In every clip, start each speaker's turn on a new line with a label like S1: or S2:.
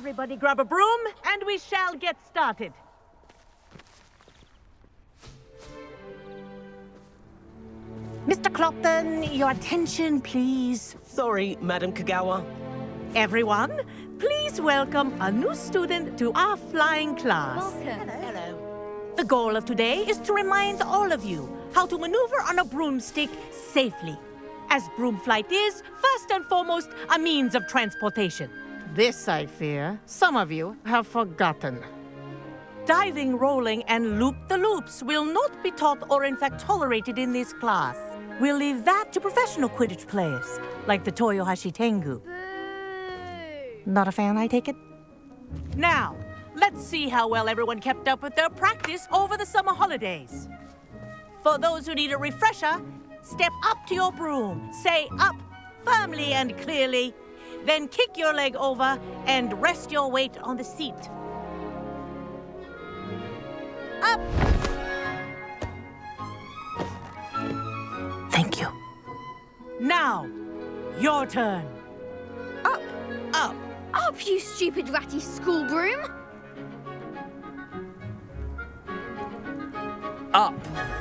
S1: Everybody grab a broom, and we shall get started. Mr. Clopton, your attention, please.
S2: Sorry, Madam Kogawa.
S1: Everyone, please welcome a new student to our flying class.
S3: Welcome.
S2: Hello. Hello.
S1: The goal of today is to remind all of you how to maneuver on a broomstick safely. As broom flight is, first and foremost, a means of transportation. This, I fear, some of you have forgotten. Diving, rolling, and loop-the-loops will not be taught or in fact tolerated in this class. We'll leave that to professional Quidditch players, like the Toyohashi Tengu. Not a fan, I take it? Now, let's see how well everyone kept up with their practice over the summer holidays. For those who need a refresher, step up to your broom, say up firmly and clearly, then kick your leg over and rest your weight on the seat. Up! Thank you. Now, your turn.
S3: Up,
S2: Up.
S3: up, you stupid ratty school broom!
S2: Up.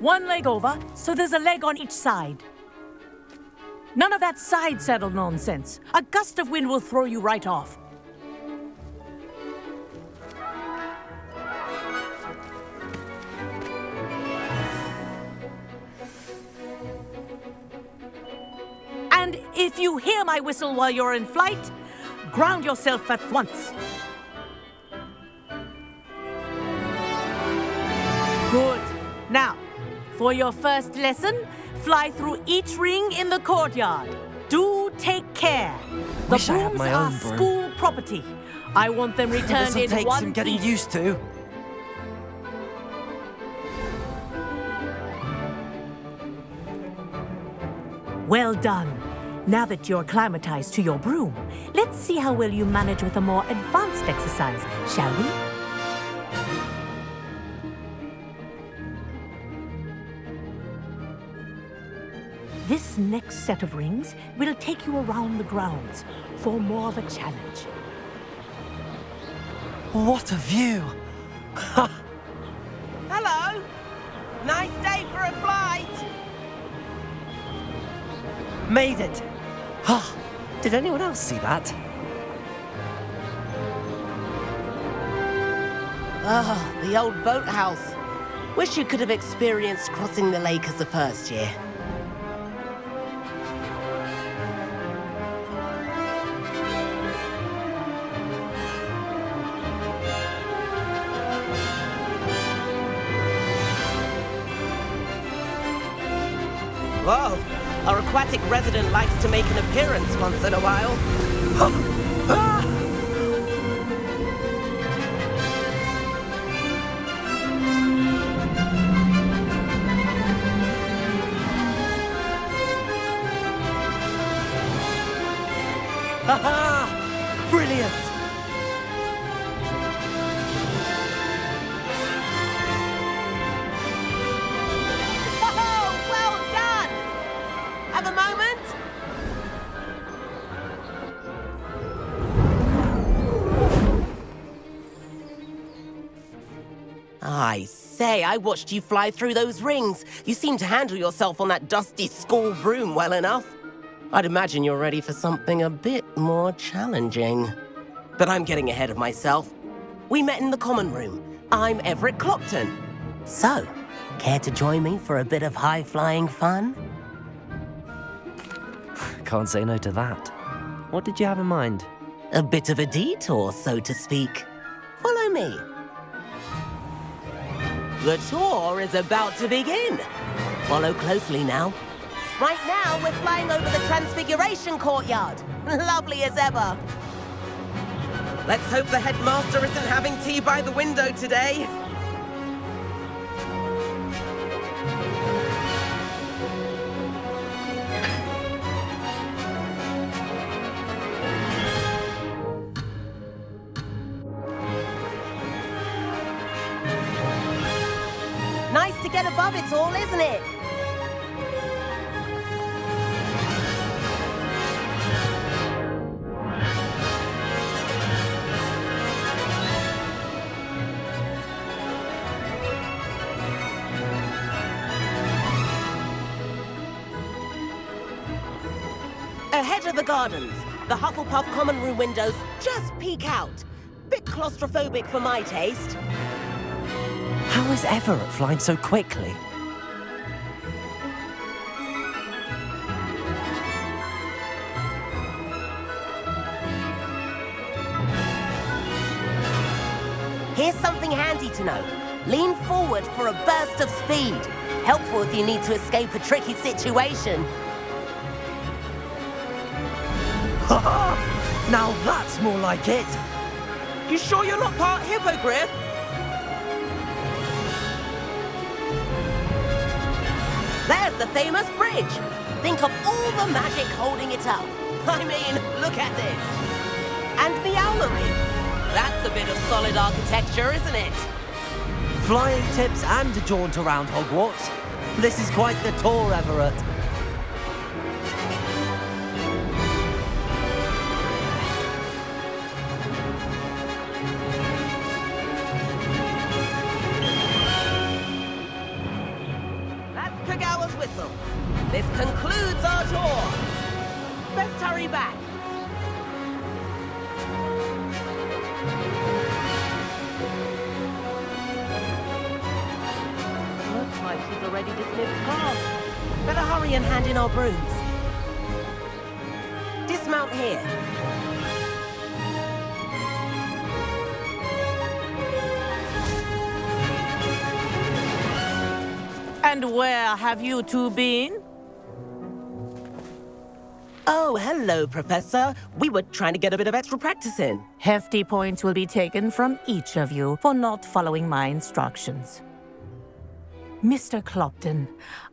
S1: One leg over, so there's a leg on each side. None of that side saddle nonsense. A gust of wind will throw you right off. And if you hear my whistle while you're in flight, ground yourself at once. For your first lesson, fly through each ring in the courtyard. Do take care. The
S2: Wish
S1: brooms are
S2: broom.
S1: school property. I want them returned
S2: This'll
S1: in
S2: take
S1: one
S2: some getting
S1: piece.
S2: used to.
S1: Well done. Now that you're acclimatized to your broom, let's see how well you manage with a more advanced exercise, shall we? This next set of rings will take you around the grounds for more of a challenge.
S2: What a view!
S4: Hello. Nice day for a flight.
S2: Made it! Ah, Did anyone else see that?
S4: Ah, the old boathouse. Wish you could have experienced crossing the lake as a first year. Resident likes to make an appearance once in a while. Ah! I say, I watched you fly through those rings. You seem to handle yourself on that dusty school broom well enough. I'd imagine you're ready for something a bit more challenging. But I'm getting ahead of myself. We met in the common room. I'm Everett Clopton. So, care to join me for a bit of high-flying fun?
S2: Can't say no to that. What did you have in mind?
S4: A bit of a detour, so to speak. Follow me. The tour is about to begin. Follow closely now. Right now, we're flying over the Transfiguration Courtyard. Lovely as ever. Let's hope the headmaster isn't having tea by the window today. get above all, isn't it? Ahead of the gardens, the Hufflepuff common room windows just peek out. Bit claustrophobic for my taste.
S2: How is Everett flying so quickly?
S4: Here's something handy to know. Lean forward for a burst of speed. Helpful if you need to escape a tricky situation.
S2: Now that's more like it.
S4: You sure you're not part hippogriff? Famous bridge. Think of all the magic holding it up. I mean, look at it. And the owlery. That's a bit of solid architecture, isn't it?
S2: Flying tips and a jaunt around Hogwarts. This is quite the tour, Everett.
S4: Whistle. This concludes our tour. Best hurry back. Looks like she's already dismissed class. Better hurry and hand in our brooms. Dismount here.
S1: And where have you two been?
S4: Oh, hello, Professor. We were trying to get a bit of extra practice in.
S1: Hefty points will be taken from each of you for not following my instructions. Mr. Clopton,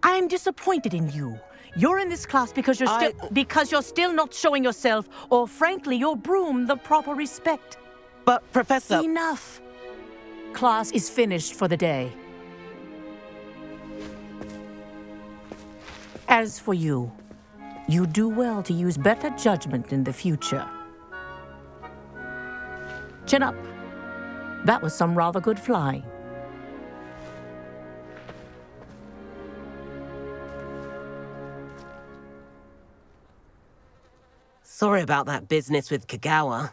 S1: I'm disappointed in you. You're in this class because you're still
S4: I-
S1: because you're still not showing yourself, or frankly, your broom the proper respect.
S4: But, Professor...
S1: Enough. Class is finished for the day. As for you, you do well to use better judgment in the future. Chin up. That was some rather good flying.
S4: Sorry about that business with Kogawa.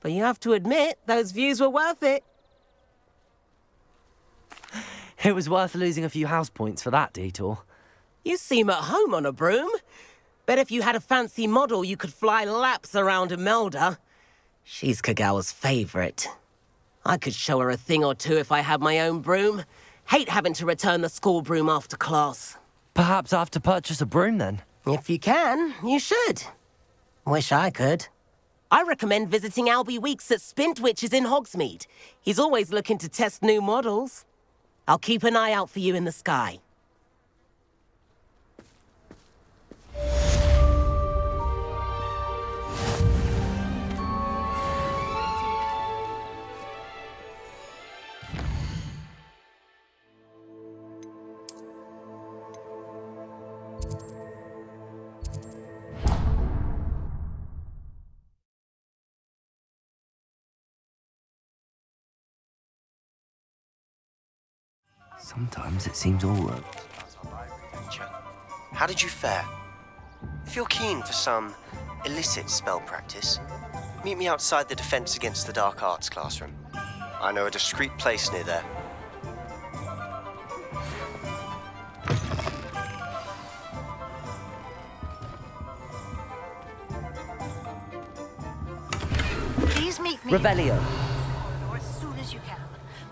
S4: But you have to admit, those views were worth it.
S2: It was worth losing a few house points for that detour.
S4: You seem at home on a broom. Bet if you had a fancy model, you could fly laps around Imelda. She's Kogawa's favorite. I could show her a thing or two if I had my own broom. Hate having to return the school broom after class.
S2: Perhaps I have to purchase a broom then.
S4: If you can, you should. Wish I could. I recommend visiting Albie Weekes at Spintwitches in Hogsmeade. He's always looking to test new models. I'll keep an eye out for you in the sky.
S2: Sometimes it seems all right.
S5: How did you fare? If you're keen for some illicit spell practice, meet me outside the Defense Against the Dark Arts classroom. I know a discreet place near there.
S6: Please meet me
S2: Revelio.
S6: or as soon as you can.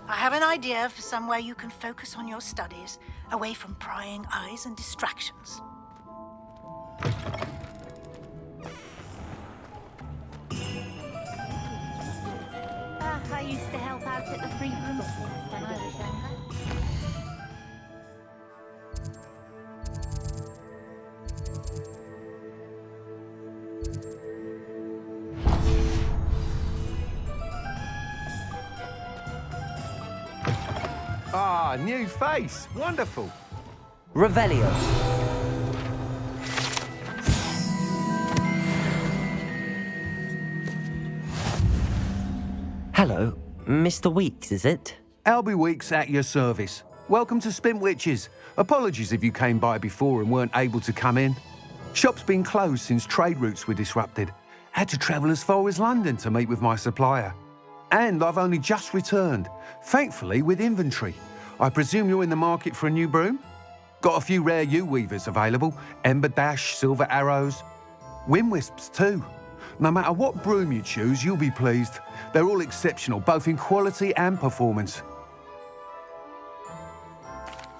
S6: I have an idea for somewhere you can focus on your studies, away from prying eyes and distractions.
S3: Ah, I used to help out at the free room when I was younger.
S7: Ah, new face. Wonderful.
S2: Revelio. Hello, Mr. Weekes, is it?
S7: Albie Weekes at your service. Welcome to Spintwitches. Apologies if you came by before and weren't able to come in. Shop's been closed since trade routes were disrupted. Had to travel as far as London to meet with my supplier. And I've only just returned, thankfully with inventory. I presume you're in the market for a new broom? Got a few rare U-weavers available, Ember Dash, Silver Arrows, Wind Wisps too. No matter what broom you choose, you'll be pleased. They're all exceptional, both in quality and performance.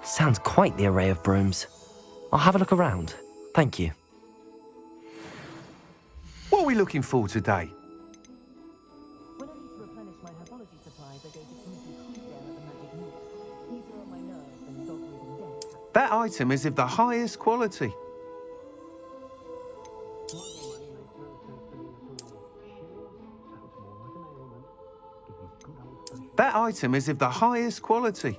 S2: Sounds quite the array of brooms. I'll have a look around. Thank you.
S7: What are we looking for today? That item is of the highest quality. That item is of the highest quality.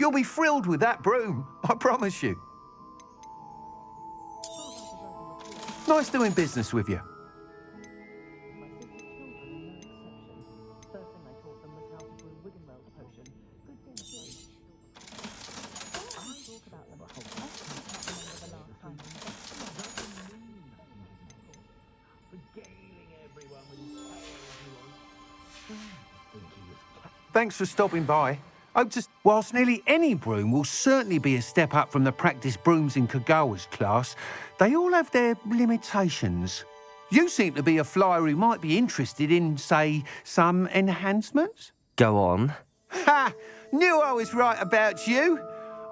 S7: You'll be thrilled with that broom, I promise you. Nice doing business with you. Thanks for stopping by. Oh, Hope to... Whilst nearly any broom will certainly be a step up from the practice brooms in Kogawa's class, they all have their limitations. You seem to be a flyer who might be interested in, say, some enhancements?
S2: Go on.
S7: Ha! Knew I was right about you.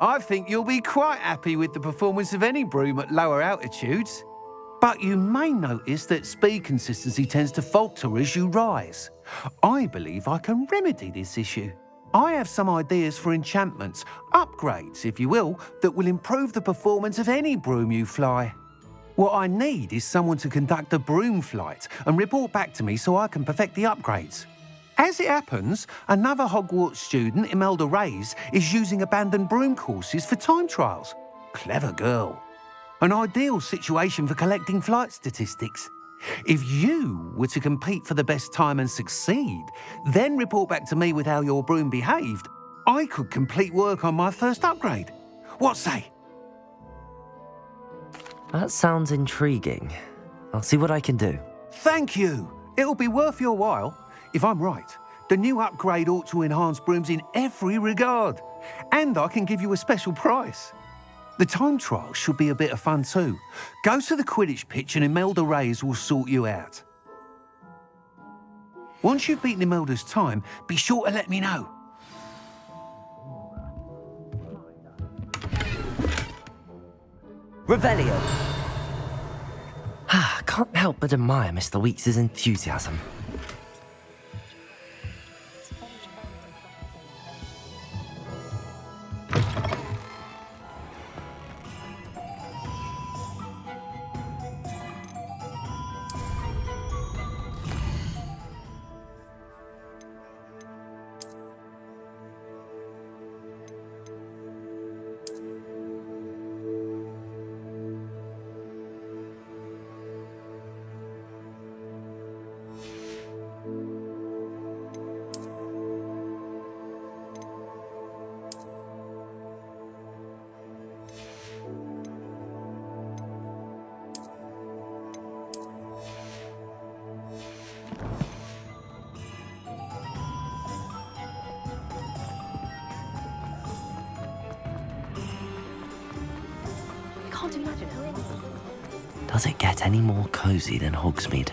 S7: I think you'll be quite happy with the performance of any broom at lower altitudes. But you may notice that speed consistency tends to falter as you rise. I believe I can remedy this issue. I have some ideas for enchantments, upgrades, if you will, that will improve the performance of any broom you fly. What I need is someone to conduct a broom flight and report back to me so I can perfect the upgrades. As it happens, another Hogwarts student, Imelda Reyes, is using abandoned broom courses for time trials. Clever girl. An ideal situation for collecting flight statistics. If you were to compete for the best time and succeed, then report back to me with how your broom behaved, I could complete work on my first upgrade. What say?
S2: That sounds intriguing. I'll see what I can do.
S7: Thank you. It'll be worth your while. If I'm right, the new upgrade ought to enhance brooms in every regard. And I can give you a special price. The time trial should be a bit of fun too. Go to the Quidditch pitch and Imelda Reyes will sort you out. Once you've beaten Imelda's time, be sure to let me know.
S2: Revelio. Ah, can't help but admire Mr. Weekes' enthusiasm. Does it get any more cozy than Hogsmeade?